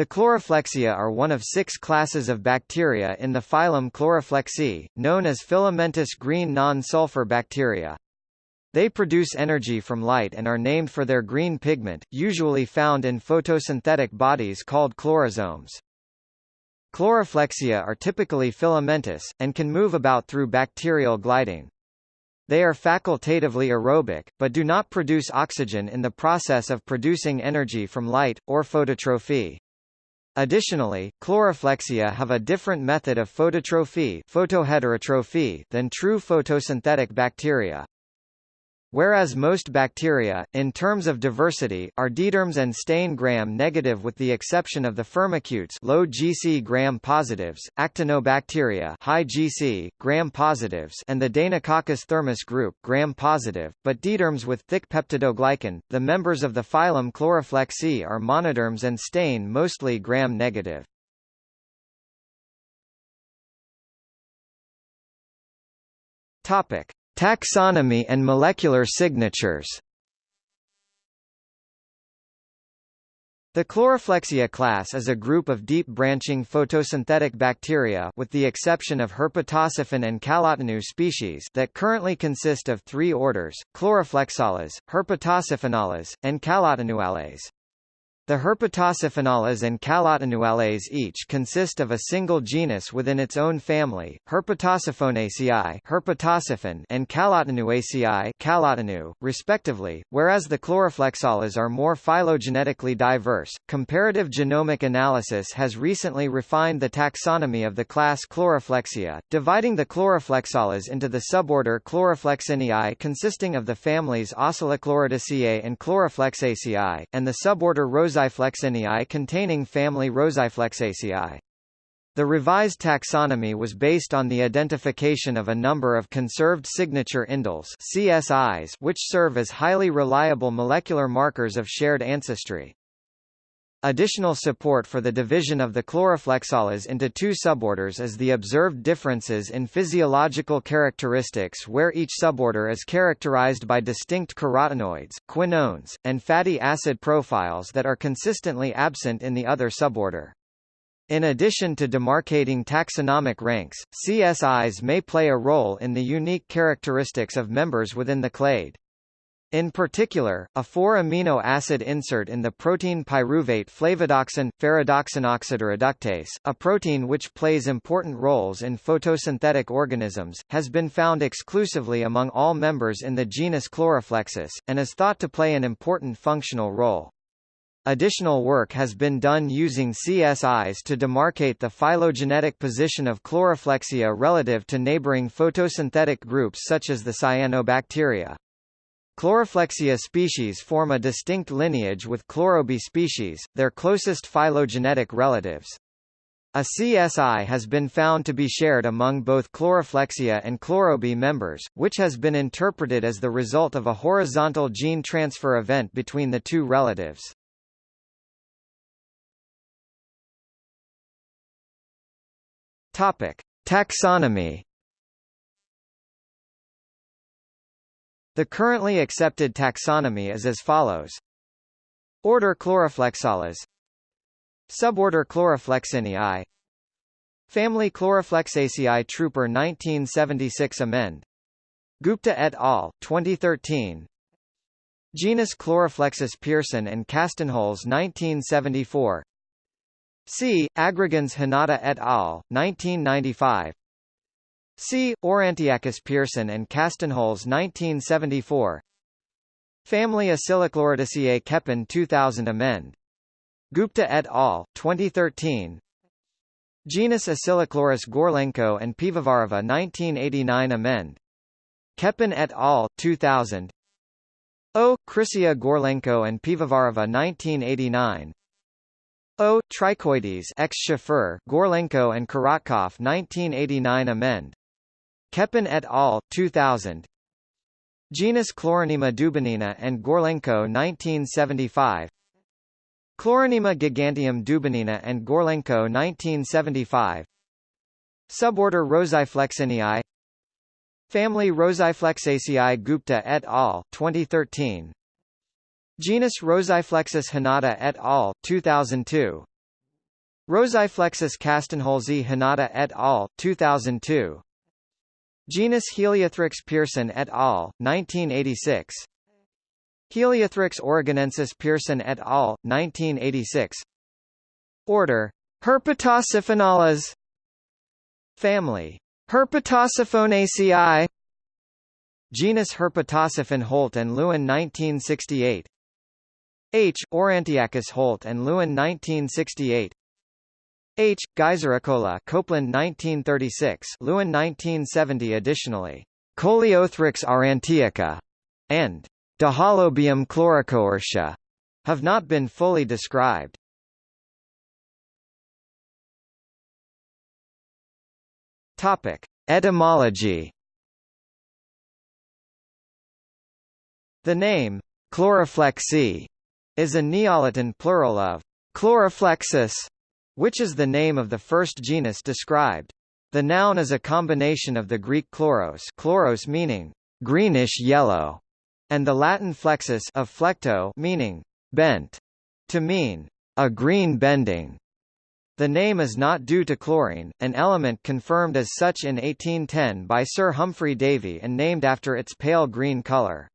The Chloroflexia are one of six classes of bacteria in the phylum Chloroflexi, known as filamentous green non-sulfur bacteria. They produce energy from light and are named for their green pigment, usually found in photosynthetic bodies called chlorosomes. Chloroflexia are typically filamentous, and can move about through bacterial gliding. They are facultatively aerobic, but do not produce oxygen in the process of producing energy from light, or phototrophy. Additionally, chloroflexia have a different method of phototrophy, photoheterotrophy than true photosynthetic bacteria. Whereas most bacteria, in terms of diversity, are diderms and stain gram-negative with the exception of the firmicutes low GC gram-positives, actinobacteria high GC, gram-positives and the Deinococcus thermus group gram-positive, but diderms with thick peptidoglycan, the members of the phylum Chloroflexi are monoderms and stain mostly gram-negative. Topic. Taxonomy and molecular signatures The Chloroflexia class is a group of deep-branching photosynthetic bacteria with the exception of Herpetosiphon and Kallotenue species that currently consist of three orders, Chloroflexales, Herpetosiphonales, and Kallotenuales. The Herpetosiphonales and Kallotenuales each consist of a single genus within its own family, Herpetosiphonaceae Herpetosiphon and Kallotenuaceae Kallotenue, respectively, whereas the chloroflexales are more phylogenetically diverse. Comparative genomic analysis has recently refined the taxonomy of the class Chloroflexia, dividing the chloroflexales into the suborder Chloroflexineae consisting of the families Oscillochloridaceae and Chloroflexaceae, and the suborder Rosa Roseiflexineae containing family Roseiflexaceae. The revised taxonomy was based on the identification of a number of conserved signature indels CSIs which serve as highly reliable molecular markers of shared ancestry. Additional support for the division of the chloroflexales into two suborders is the observed differences in physiological characteristics where each suborder is characterized by distinct carotenoids, quinones, and fatty acid profiles that are consistently absent in the other suborder. In addition to demarcating taxonomic ranks, CSIs may play a role in the unique characteristics of members within the clade. In particular, a 4-amino acid insert in the protein pyruvate flavodoxin, ferredoxin oxidoreductase, a protein which plays important roles in photosynthetic organisms, has been found exclusively among all members in the genus Chloroflexus, and is thought to play an important functional role. Additional work has been done using CSIs to demarcate the phylogenetic position of chloroflexia relative to neighboring photosynthetic groups such as the cyanobacteria. Chloroflexia species form a distinct lineage with Chlorobi species, their closest phylogenetic relatives. A CSI has been found to be shared among both Chloroflexia and Chlorobi members, which has been interpreted as the result of a horizontal gene transfer event between the two relatives. Topic: Taxonomy The currently accepted taxonomy is as follows. Order Chloroflexales Suborder Chloroflexinae Family Chloroflexaceae Trüper 1976 Amend. Gupta et al., 2013 Genus Chloroflexus Pierson and Castenholz 1974 C. Aggregans Hanada et al., 1995 C. Aurantiacus Pierson and Castenholz 1974 Family Oscillochloridaceae Keppen 2000 Amend. Gupta et al., 2013 Genus Oscillochloris Gorlenko and Pivovarova 1989 Amend. Keppen et al., 2000 O. Chrysea Gorlenko and Pivovarova 1989 O. Trichoides ex Gorlenko and Korotkov 1989 Amend. Keppen et al., 2000 Genus Chloronema Dubinina and Gorlenko 1975 Chloronema giganteum Dubinina and Gorlenko 1975 Suborder Roseiflexineae Family Roseiflexaceae Gupta et al., 2013 Genus Roseiflexus Hanada et al., 2002 Roseiflexus castenholzii Hanada et al., 2002. Genus Heliothrix Pierson et al., 1986. Heliothrix oregonensis Pierson et al., 1986. Order Herpetosiphonales Family Herpetosiphonaceae Genus Herpetosiphon Holt and Lewin 1968 H. Aurantiacus Holt and Lewin 1968 H. Geysericola Copeland 1936 Lewin 1970 Additionally, Kouleothrix aurantiaca and Dehalobium chlorocoercia have not been fully described. Topic: Etymology. The name chloroflexi is a Neo-Latin plural of chloroflexus, which is the name of the first genus described. The noun is a combination of the Greek chloros, chloros meaning greenish yellow, and the Latin flexus of flecto meaning bent, to mean a green bending. The name is not due to chlorine, an element confirmed as such in 1810 by Sir Humphry Davy and named after its pale green colour.